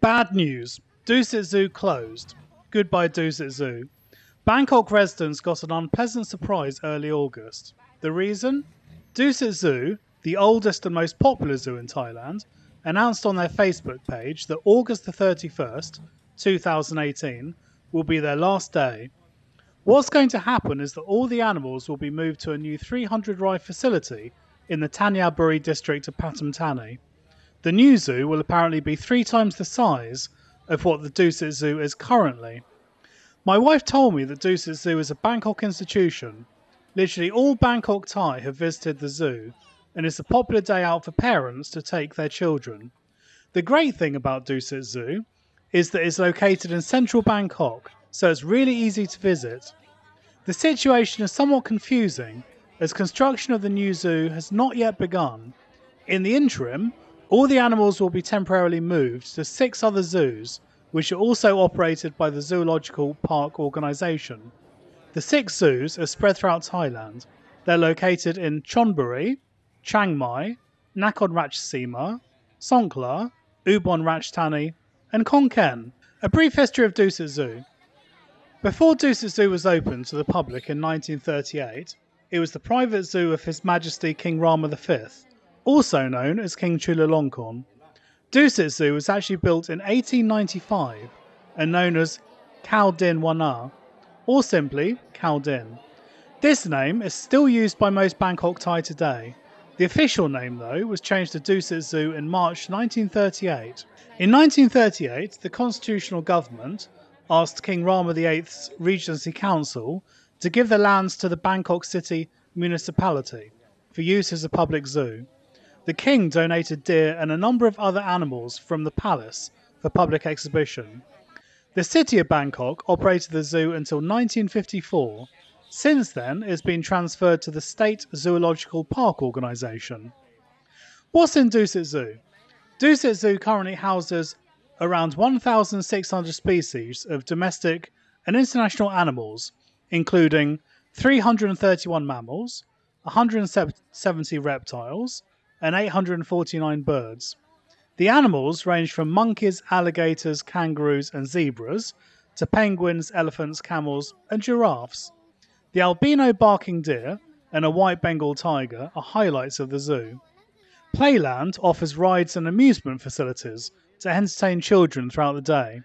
Bad news. Dusit Zoo closed. Goodbye Dusit Zoo. Bangkok residents got an unpleasant surprise early August. The reason? Dusit Zoo, the oldest and most popular zoo in Thailand, announced on their Facebook page that August the 31st, 2018, will be their last day. What's going to happen is that all the animals will be moved to a new 300 rai facility in the Thanyaburi district of Pathum Thani. The new zoo will apparently be three times the size of what the Dusit Zoo is currently. My wife told me that Dusit Zoo is a Bangkok institution. Literally all Bangkok Thai have visited the zoo, and it's a popular day out for parents to take their children. The great thing about Dusit Zoo is that it's located in central Bangkok, so it's really easy to visit. The situation is somewhat confusing as construction of the new zoo has not yet begun. In the interim, all the animals will be temporarily moved to six other zoos, which are also operated by the Zoological Park Organisation. The six zoos are spread throughout Thailand. They're located in Chonburi, Chiang Mai, Nakhon Ratchasima, Songkhla, Ubon Ratchathani, and Khon Kaen. A brief history of Dusit Zoo. Before Dusit Zoo was opened to the public in 1938, it was the private zoo of His Majesty King Rama V, also known as King Chulalongkorn. Dusit Zoo was actually built in 1895 and known as Khao Din Wana, or simply Khao Din. This name is still used by most Bangkok Thai today. The official name, though, was changed to Dusit Zoo in March 1938. In 1938, the constitutional government asked King Rama VIII's Regency Council to give the lands to the Bangkok City municipality for use as a public zoo. The king donated deer and a number of other animals from the palace for public exhibition. The city of Bangkok operated the zoo until 1954. Since then, it has been transferred to the State Zoological Park Organisation. What's in Dusit Zoo? Dusit Zoo currently houses around 1,600 species of domestic and international animals, including 331 mammals, 170 reptiles, and 849 birds. The animals range from monkeys, alligators, kangaroos, and zebras to penguins, elephants, camels, and giraffes. The albino barking deer and a white Bengal tiger are highlights of the zoo. Playland offers rides and amusement facilities to entertain children throughout the day,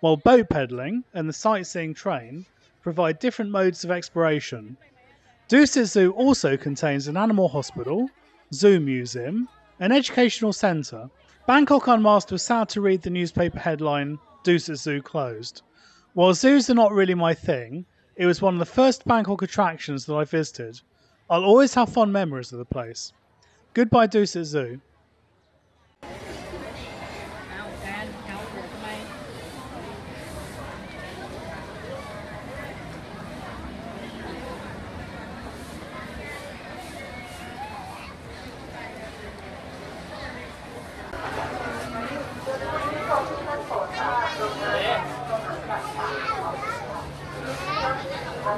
while boat pedaling and the sightseeing train provide different modes of exploration. Dusit Zoo also contains an animal hospital, zoo museum, an educational centre. Bangkok Unmasked was sad to read the newspaper headline, Dusit Zoo closed. While zoos are not really my thing, it was one of the first Bangkok attractions that I visited. I'll always have fond memories of the place. Goodbye Dusit Zoo.